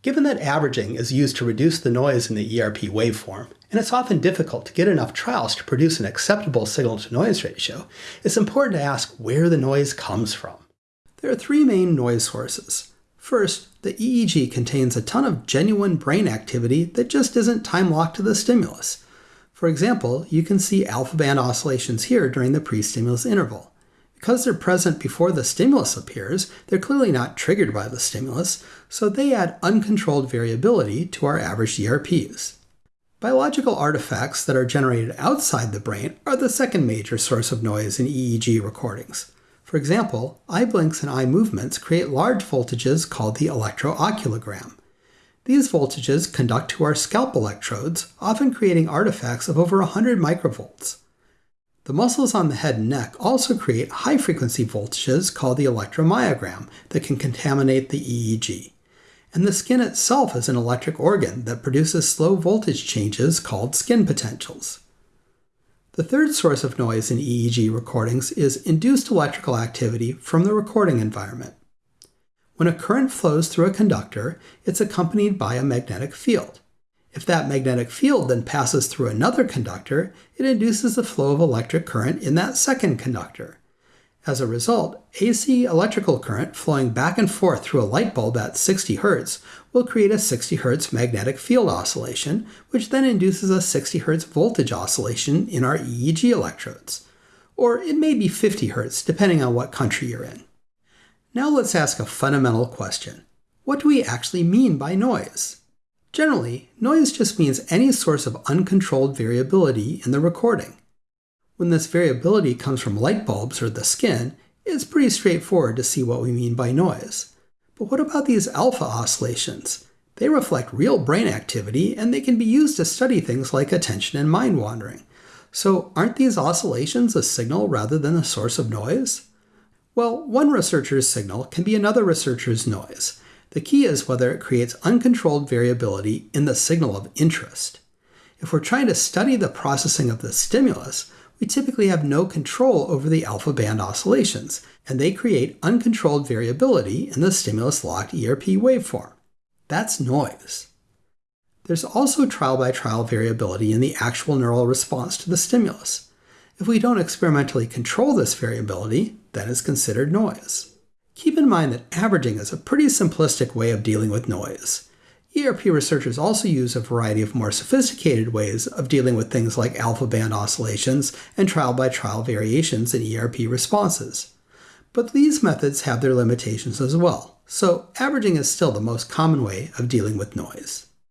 Given that averaging is used to reduce the noise in the ERP waveform, and it's often difficult to get enough trials to produce an acceptable signal-to-noise ratio, it's important to ask where the noise comes from. There are three main noise sources. First, the EEG contains a ton of genuine brain activity that just isn't time-locked to the stimulus. For example, you can see alpha band oscillations here during the pre-stimulus interval. Because they're present before the stimulus appears, they're clearly not triggered by the stimulus, so they add uncontrolled variability to our average ERPs. Biological artifacts that are generated outside the brain are the second major source of noise in EEG recordings. For example, eye blinks and eye movements create large voltages called the electrooculogram. These voltages conduct to our scalp electrodes, often creating artifacts of over 100 microvolts. The muscles on the head and neck also create high frequency voltages called the electromyogram that can contaminate the EEG. And the skin itself is an electric organ that produces slow voltage changes called skin potentials. The third source of noise in EEG recordings is induced electrical activity from the recording environment. When a current flows through a conductor, it's accompanied by a magnetic field. If that magnetic field then passes through another conductor, it induces the flow of electric current in that second conductor. As a result, AC electrical current flowing back and forth through a light bulb at 60 Hz will create a 60 Hz magnetic field oscillation, which then induces a 60 Hz voltage oscillation in our EEG electrodes. Or it may be 50 Hz, depending on what country you're in. Now let's ask a fundamental question. What do we actually mean by noise? Generally, noise just means any source of uncontrolled variability in the recording. When this variability comes from light bulbs or the skin, it's pretty straightforward to see what we mean by noise. But what about these alpha oscillations? They reflect real brain activity and they can be used to study things like attention and mind wandering. So aren't these oscillations a signal rather than a source of noise? Well, one researcher's signal can be another researcher's noise, the key is whether it creates uncontrolled variability in the signal of interest. If we're trying to study the processing of the stimulus, we typically have no control over the alpha band oscillations, and they create uncontrolled variability in the stimulus-locked ERP waveform. That's noise. There's also trial-by-trial -trial variability in the actual neural response to the stimulus. If we don't experimentally control this variability, then it's considered noise. Keep in mind that averaging is a pretty simplistic way of dealing with noise. ERP researchers also use a variety of more sophisticated ways of dealing with things like alpha band oscillations and trial-by-trial -trial variations in ERP responses. But these methods have their limitations as well, so averaging is still the most common way of dealing with noise.